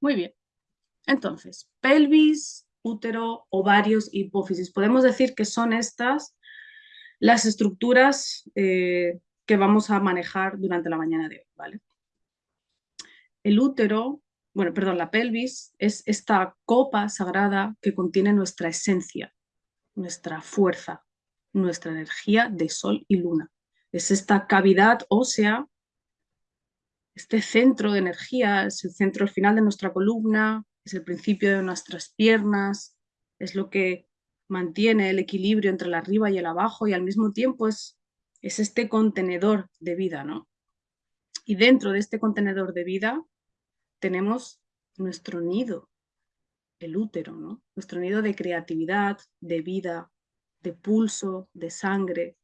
Muy bien. Entonces, pelvis, útero, ovarios, hipófisis. Podemos decir que son estas las estructuras eh, que vamos a manejar durante la mañana de hoy, ¿vale? El útero, bueno, perdón, la pelvis es esta copa sagrada que contiene nuestra esencia, nuestra fuerza, nuestra energía de sol y luna. Es esta cavidad ósea, este centro de energía, es el centro final de nuestra columna, es el principio de nuestras piernas, es lo que mantiene el equilibrio entre el arriba y el abajo y al mismo tiempo es, es este contenedor de vida, ¿no? Y dentro de este contenedor de vida tenemos nuestro nido, el útero, ¿no? Nuestro nido de creatividad, de vida, de pulso, de sangre,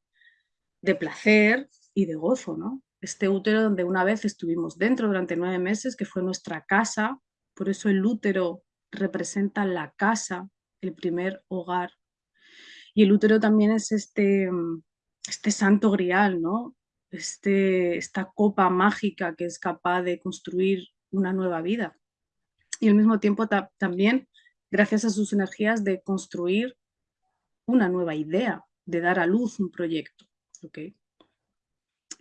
de placer y de gozo, ¿no? Este útero donde una vez estuvimos dentro durante nueve meses, que fue nuestra casa, por eso el útero representa la casa, el primer hogar. Y el útero también es este, este santo grial, ¿no? Este, esta copa mágica que es capaz de construir una nueva vida. Y al mismo tiempo también, gracias a sus energías, de construir una nueva idea, de dar a luz un proyecto. ¿okay?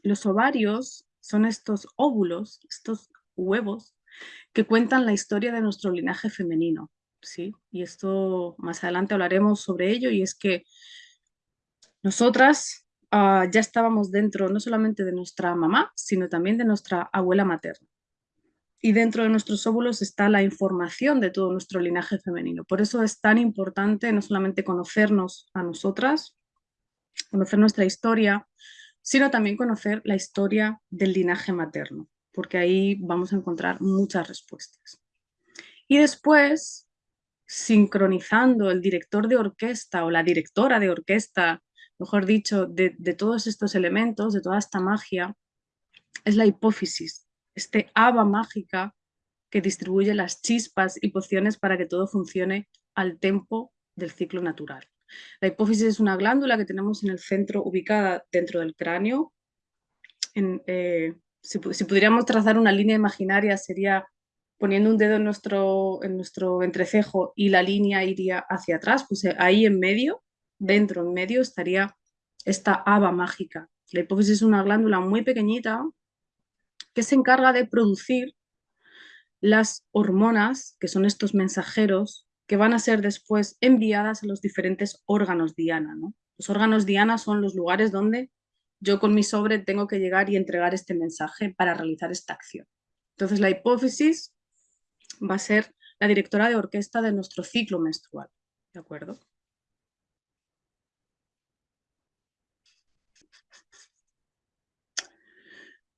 Los ovarios son estos óvulos, estos huevos, que cuentan la historia de nuestro linaje femenino. ¿sí? Y esto más adelante hablaremos sobre ello, y es que nosotras ah, ya estábamos dentro no solamente de nuestra mamá, sino también de nuestra abuela materna y dentro de nuestros óvulos está la información de todo nuestro linaje femenino. Por eso es tan importante no solamente conocernos a nosotras, conocer nuestra historia, sino también conocer la historia del linaje materno, porque ahí vamos a encontrar muchas respuestas. Y después, sincronizando el director de orquesta o la directora de orquesta, mejor dicho, de, todos estos elementos, de toda esta magia, es la hipófisis, este haba mágica que distribuye las chispas y pociones para que todo funcione al tempo del ciclo natural. La hipófisis es una glándula que tenemos en el centro, ubicada dentro del cráneo. Eh, si, pudiéramos trazar una línea imaginaria sería poniendo un dedo en nuestro, en nuestro entrecejo y la línea iría hacia atrás, pues eh, ahí en medio, dentro, en medio, estaría esta haba mágica. La hipófisis es una glándula muy pequeñita que se encarga de producir las hormonas, que son estos mensajeros, que van a ser después enviadas a los diferentes órganos Diana. Los órganos Diana son los lugares donde yo con mi sobre tengo que llegar y entregar este mensaje para realizar esta acción. Entonces la hipófisis va a ser la directora de orquesta de nuestro ciclo menstrual. ¿De acuerdo?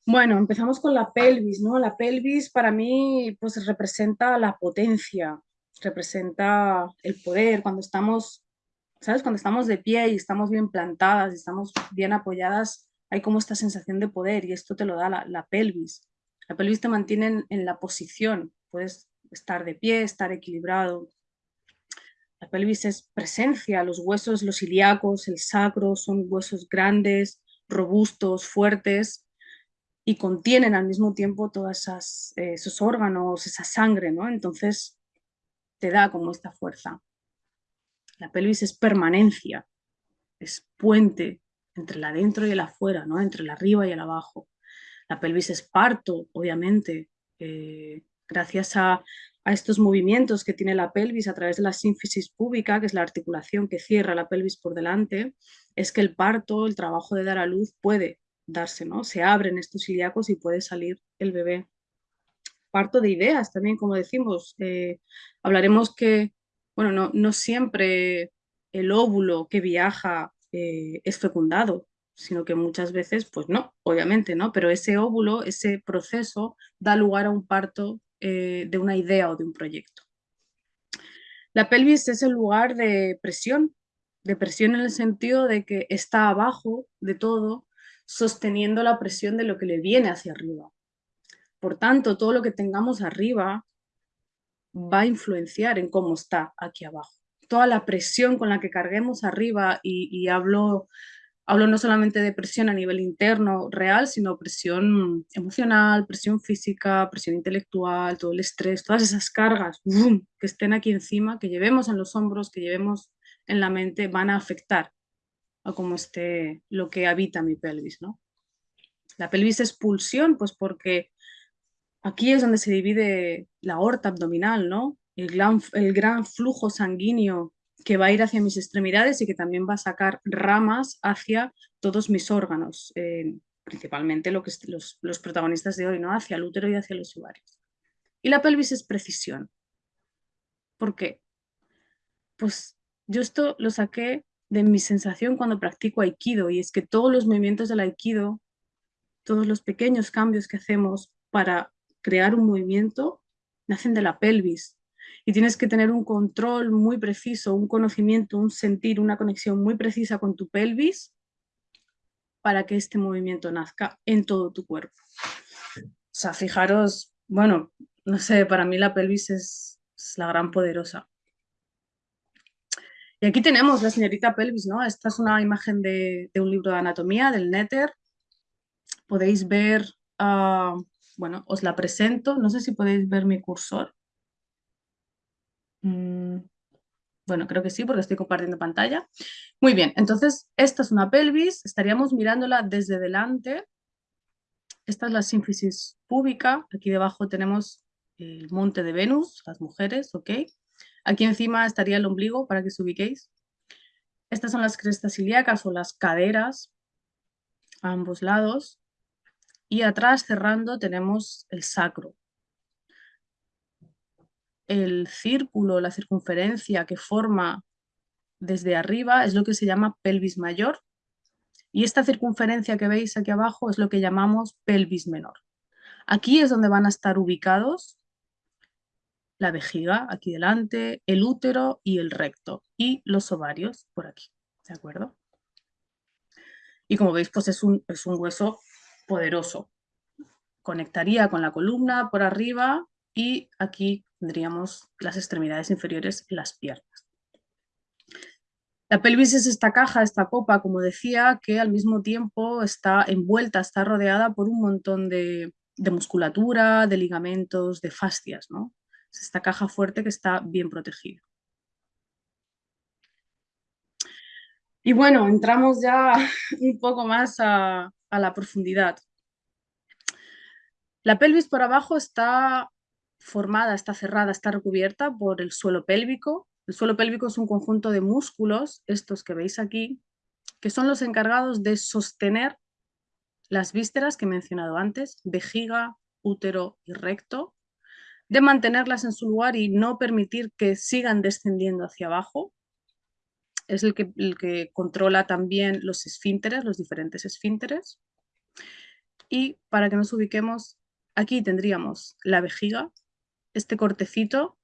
Bueno, empezamos con la pelvis, ¿no? La pelvis para mí pues representa la potencia, representa el poder, cuando estamos, ¿sabes? Cuando estamos de pie y estamos bien plantadas y estamos bien apoyadas, hay como esta sensación de poder y esto te lo da la, pelvis. La pelvis te mantiene en, la posición, puedes estar de pie, estar equilibrado. La pelvis es presencia, los huesos, los ilíacos, el sacro, son huesos grandes, robustos, fuertes, y contienen al mismo tiempo todos eh, esos órganos, esa sangre, ¿no? Entonces te da como esta fuerza. La pelvis es permanencia, es puente entre el adentro y el afuera, ¿no? Entre el arriba y el abajo. La pelvis es parto, obviamente, eh, gracias a, a, estos movimientos que tiene la pelvis a través de la sínfisis púbica, que es la articulación que cierra la pelvis por delante, es que el parto, el trabajo de dar a luz, puede darse, ¿no? Se abren estos ilíacos y puede salir el bebé. Parto de ideas también, como decimos. Eh, hablaremos que, bueno, no, no, siempre el óvulo que viaja eh, es fecundado, sino que muchas veces, pues no, obviamente, ¿no? Pero ese óvulo, ese proceso, da lugar a un parto eh, de una idea o de un proyecto. La pelvis es el lugar de presión, de presión en el sentido de que está abajo de todo, sosteniendo la presión de lo que le viene hacia arriba. Por tanto, todo lo que tengamos arriba va a influenciar en cómo está aquí abajo. Toda la presión con la que carguemos arriba, y, hablo Hablo no solamente de presión a nivel interno real, sino presión emocional, presión física, presión intelectual, todo el estrés, todas esas cargas que estén aquí encima, que llevemos en los hombros, que llevemos en la mente, van a afectar a cómo esté lo que habita mi pelvis. ¿no? La pelvis es pulsión, pues porque aquí es donde se divide la aorta abdominal, ¿no? el, gran, flujo sanguíneo que va a ir hacia mis extremidades y que también va a sacar ramas hacia todos mis órganos, eh, principalmente lo que los, los, protagonistas de hoy, ¿no? hacia el útero y hacia los ovarios. Y la pelvis es precisión. ¿Por qué? Pues yo esto lo saqué de mi sensación cuando practico aikido y es que todos los movimientos del aikido, todos los pequeños cambios que hacemos para crear un movimiento, nacen de la pelvis, y tienes que tener un control muy preciso, un conocimiento, un sentir, una conexión muy precisa con tu pelvis para que este movimiento nazca en todo tu cuerpo. O sea, fijaros, bueno, no sé, para mí la pelvis es, la gran poderosa. Y aquí tenemos la señorita pelvis, ¿no? Esta es una imagen de, un libro de anatomía, del Netter. Podéis ver, ah, bueno, os la presento, no sé si podéis ver mi cursor. Mm, bueno, creo que sí, porque estoy compartiendo pantalla. Muy bien, entonces esta es una pelvis, estaríamos mirándola desde delante. Esta es la sínfisis púbica, aquí debajo tenemos el monte de Venus, las mujeres, ¿ok? Aquí encima estaría el ombligo, para que os ubiquéis. Estas son las crestas ilíacas o las caderas, a ambos lados. Y atrás, cerrando, tenemos el sacro, el círculo, la circunferencia que forma desde arriba es lo que se llama pelvis mayor y esta circunferencia que veis aquí abajo es lo que llamamos pelvis menor. Aquí es donde van a estar ubicados la vejiga, aquí delante, el útero y el recto, y los ovarios por aquí, ¿de acuerdo? Y como veis, pues es un, es un hueso poderoso. Conectaría con la columna por arriba y aquí tendríamos las extremidades inferiores y las piernas. La pelvis es esta caja, esta copa, como decía, que al mismo tiempo está envuelta, está rodeada por un montón de, musculatura, de ligamentos, de fascias. ¿no? Es esta caja fuerte que está bien protegida. Y bueno, entramos ya un poco más a la profundidad. La pelvis por abajo está formada, está cerrada, está recubierta por el suelo pélvico. El suelo pélvico es un conjunto de músculos, estos que veis aquí, que son los encargados de sostener las vísceras que he mencionado antes, vejiga, útero y recto, de mantenerlas en su lugar y no permitir que sigan descendiendo hacia abajo. Es el que, el que controla también los esfínteres, los diferentes esfínteres. Y para que nos ubiquemos, aquí tendríamos la vejiga, este cortecito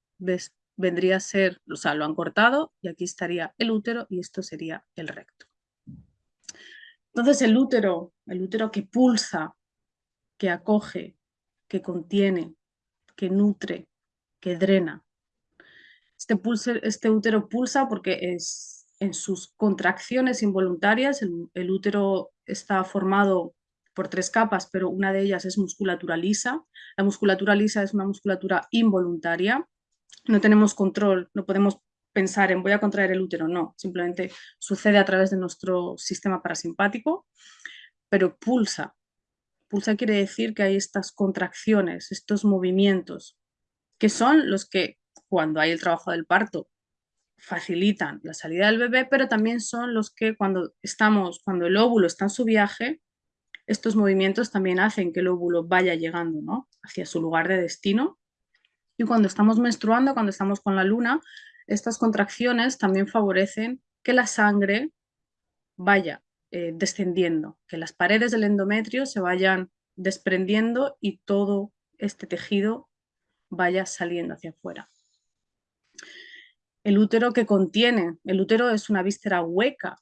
vendría a ser, o sea, lo han cortado y aquí estaría el útero y esto sería el recto. Entonces el útero, el útero que pulsa, que acoge, que contiene, que nutre, que drena. Este, este útero pulsa porque es, en sus contracciones involuntarias, el útero está formado por tres capas, pero una de ellas es musculatura lisa. La musculatura lisa es una musculatura involuntaria. No tenemos control, no podemos pensar en voy a contraer el útero, no. Simplemente sucede a través de nuestro sistema parasimpático, pero pulsa. Pulsa quiere decir que hay estas contracciones, estos movimientos, que son los que cuando hay el trabajo del parto facilitan la salida del bebé, pero también son los que cuando estamos, cuando el óvulo está en su viaje, estos movimientos también hacen que el óvulo vaya llegando ¿no? hacia su lugar de destino. Y cuando estamos menstruando, cuando estamos con la luna, estas contracciones también favorecen que la sangre vaya eh, descendiendo, que las paredes del endometrio se vayan desprendiendo y todo este tejido vaya saliendo hacia afuera. El útero que contiene, el útero es una víscera hueca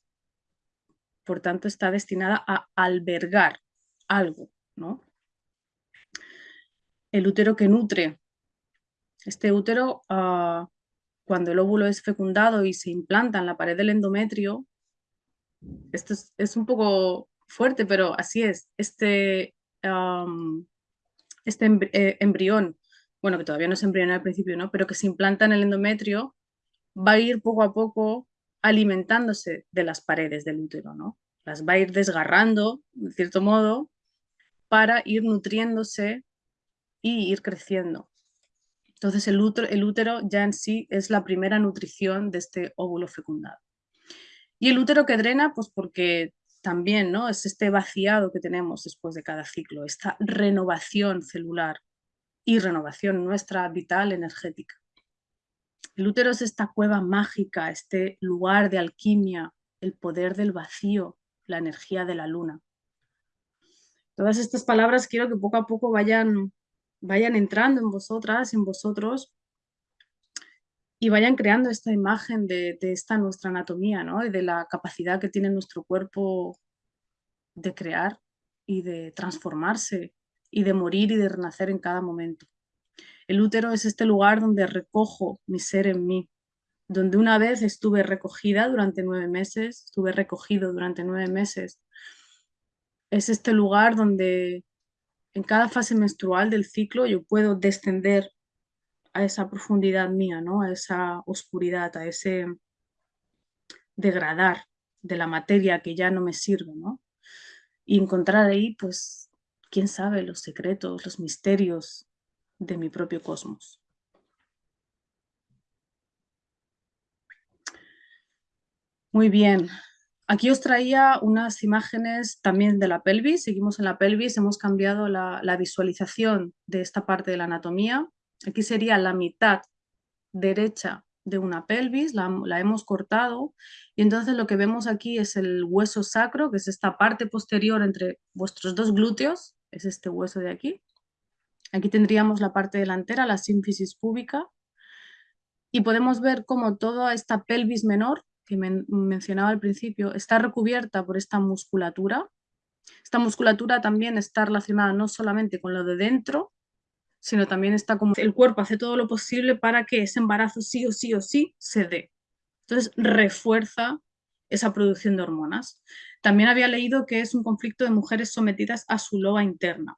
por tanto está destinada a albergar algo, ¿no? El útero que nutre. Este útero, ah, cuando el óvulo es fecundado y se implanta en la pared del endometrio, esto es, un poco fuerte, pero así es. Este, este eh, embrión, bueno, que todavía no es embrión al principio, ¿no? Pero que se implanta en el endometrio, va a ir poco a poco alimentándose de las paredes del útero, ¿no? Las va a ir desgarrando, de cierto modo, para ir nutriéndose y ir creciendo. Entonces el útero, el útero ya en sí es la primera nutrición de este óvulo fecundado. Y el útero que drena, pues porque también ¿no? es este vaciado que tenemos después de cada ciclo, esta renovación celular y renovación nuestra vital energética. El útero es esta cueva mágica, este lugar de alquimia, el poder del vacío, la energía de la luna. Todas estas palabras quiero que poco a poco vayan, vayan entrando en vosotras, en vosotros, y vayan creando esta imagen de, esta nuestra anatomía, ¿no? Y de la capacidad que tiene nuestro cuerpo de crear y de transformarse y de morir y de renacer en cada momento. El útero es este lugar donde recojo mi ser en mí, donde una vez estuve recogida durante nueve meses, estuve recogido durante nueve meses. Es este lugar donde en cada fase menstrual del ciclo yo puedo descender a esa profundidad mía, ¿no? a esa oscuridad, a ese degradar de la materia que ya no me sirve, ¿no? Y encontrar ahí, pues, quién sabe, los secretos, los misterios de mi propio cosmos. Muy bien. Aquí os traía unas imágenes también de la pelvis. Seguimos en la pelvis, hemos cambiado la, visualización de esta parte de la anatomía. Aquí sería la mitad derecha de una pelvis, la, hemos cortado y entonces lo que vemos aquí es el hueso sacro, que es esta parte posterior entre vuestros dos glúteos, es este hueso de aquí. Aquí tendríamos la parte delantera, la sínfisis púbica, y podemos ver cómo toda esta pelvis menor, que mencionaba al principio, está recubierta por esta musculatura. Esta musculatura también está relacionada no solamente con lo de dentro, sino también está como el cuerpo hace todo lo posible para que ese embarazo sí o sí o sí se dé. Entonces refuerza esa producción de hormonas. También había leído que es un conflicto de mujeres sometidas a su loba interna.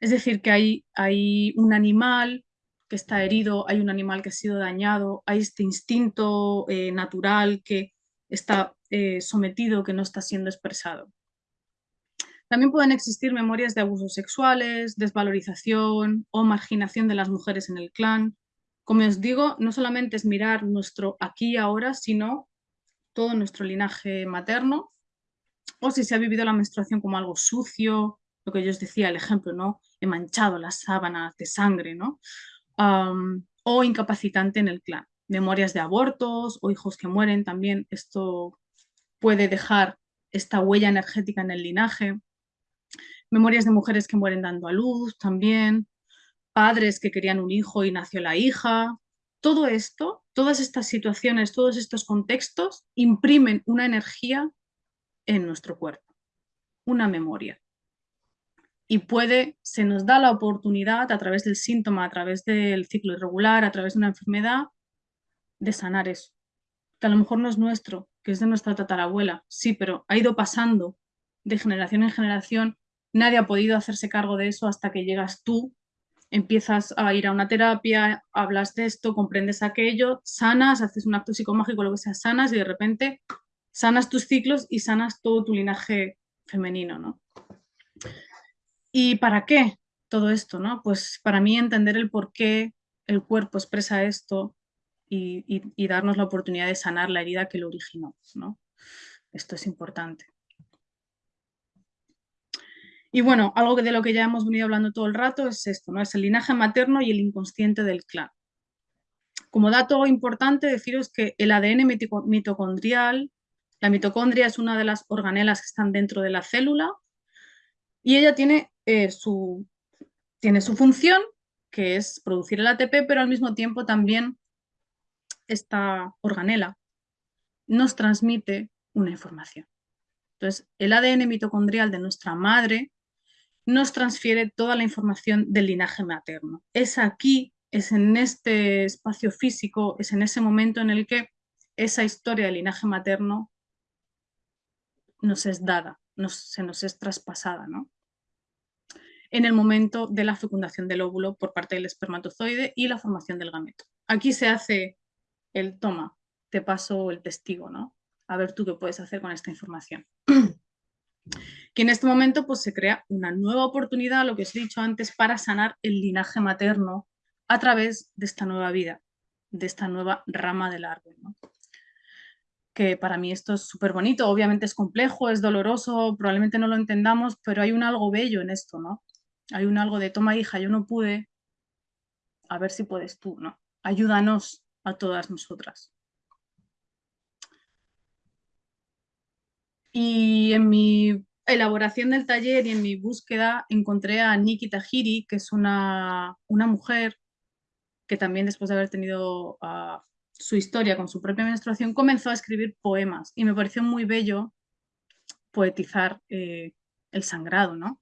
Es decir, que hay, un animal que está herido, hay un animal que ha sido dañado, hay este instinto eh, natural que está eh, sometido, que no está siendo expresado. También pueden existir memorias de abusos sexuales, desvalorización o marginación de las mujeres en el clan. Como os digo, no solamente es mirar nuestro aquí y ahora, sino todo nuestro linaje materno, o si se ha vivido la menstruación como algo sucio, lo que yo os decía, el ejemplo, ¿no? He manchado las sábanas de sangre, ¿no? o incapacitante en el clan. Memorias de abortos o hijos que mueren también, esto puede dejar esta huella energética en el linaje memorias de mujeres que mueren dando a luz también, padres que querían un hijo y nació la hija. Todo esto, todas estas situaciones, todos estos contextos imprimen una energía en nuestro cuerpo, una memoria. Y puede, se nos da la oportunidad a través del síntoma, a través del ciclo irregular, a través de una enfermedad, de sanar eso. Que a lo mejor no es nuestro, que es de nuestra tatarabuela, sí, pero ha ido pasando de generación en generación nadie ha podido hacerse cargo de eso hasta que llegas tú, empiezas a ir a una terapia, hablas de esto, comprendes aquello, sanas, haces un acto psicomágico, lo que sea, sanas y de repente sanas tus ciclos y sanas todo tu linaje femenino, ¿no? ¿Y para qué todo esto, no? Pues para mí entender el por qué el cuerpo expresa esto y, darnos la oportunidad de sanar la herida que lo originó, ¿no? Esto es importante. Y bueno, algo de lo que ya hemos venido hablando todo el rato es esto, ¿no? Es el linaje materno y el inconsciente del clan. Como dato importante deciros que el ADN mitocondrial, la mitocondria es una de las organelas que están dentro de la célula y ella tiene, eh, su, tiene su función, que es producir el ATP, pero al mismo tiempo también esta organela nos transmite una información. Entonces, el ADN mitocondrial de nuestra madre nos transfiere toda la información del linaje materno. Es aquí, es en este espacio físico, es en ese momento en el que esa historia del linaje materno nos es dada, se nos es traspasada, ¿no? En el momento de la fecundación del óvulo por parte del espermatozoide y la formación del gameto. Aquí se hace el toma, te paso el testigo, ¿no? A ver tú qué puedes hacer con esta información. que en este momento pues, se crea una nueva oportunidad, lo que os he dicho antes, para sanar el linaje materno a través de esta nueva vida, de esta nueva rama del árbol. Que para mí esto es súper bonito, obviamente es complejo, es doloroso, probablemente no lo entendamos, pero hay un algo bello en esto, ¿no? Hay un algo de, toma hija, yo no pude, a ver si puedes tú, ¿no? Ayúdanos a todas nosotras. Y en mi elaboración del taller y en mi búsqueda encontré a Nikki Tajiri, que es una, mujer que también después de haber tenido ah, su historia con su propia menstruación, comenzó a escribir poemas y me pareció muy bello poetizar eh, el sangrado, ¿no?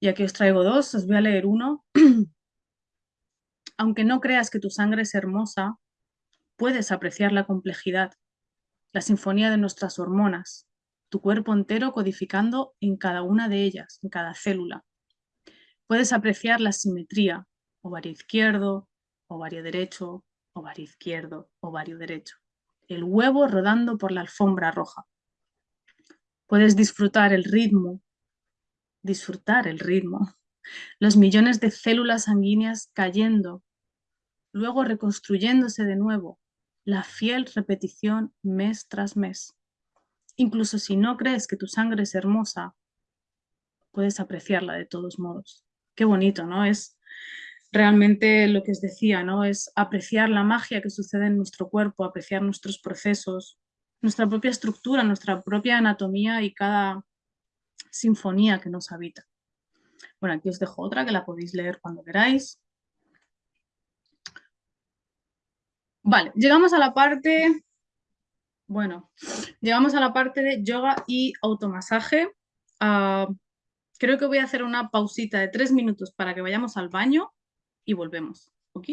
Y aquí os traigo dos, os voy a leer uno. Aunque no creas que tu sangre es hermosa, puedes apreciar la complejidad, la sinfonía de nuestras hormonas, tu cuerpo entero codificando en cada una de ellas, en cada célula. Puedes apreciar la simetría, ovario izquierdo, ovario derecho, ovario izquierdo, ovario derecho. El huevo rodando por la alfombra roja. Puedes disfrutar el ritmo, disfrutar el ritmo, los millones de células sanguíneas cayendo, luego reconstruyéndose de nuevo, la fiel repetición mes tras mes. Incluso si no crees que tu sangre es hermosa, puedes apreciarla de todos modos. Qué bonito, ¿no? Es realmente lo que os decía, ¿no? Es apreciar la magia que sucede en nuestro cuerpo, apreciar nuestros procesos, nuestra propia estructura, nuestra propia anatomía y cada sinfonía que nos habita. Bueno, aquí os dejo otra que la podéis leer cuando queráis. Vale, llegamos a la parte bueno, llegamos a la parte de yoga y automasaje. Ah, creo que voy a hacer una pausita de tres minutos para que vayamos al baño y volvemos. ¿Ok?